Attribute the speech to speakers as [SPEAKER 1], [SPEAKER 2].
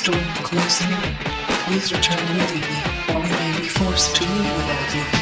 [SPEAKER 1] storm closing. Please return immediately, or we may be forced to leave without you.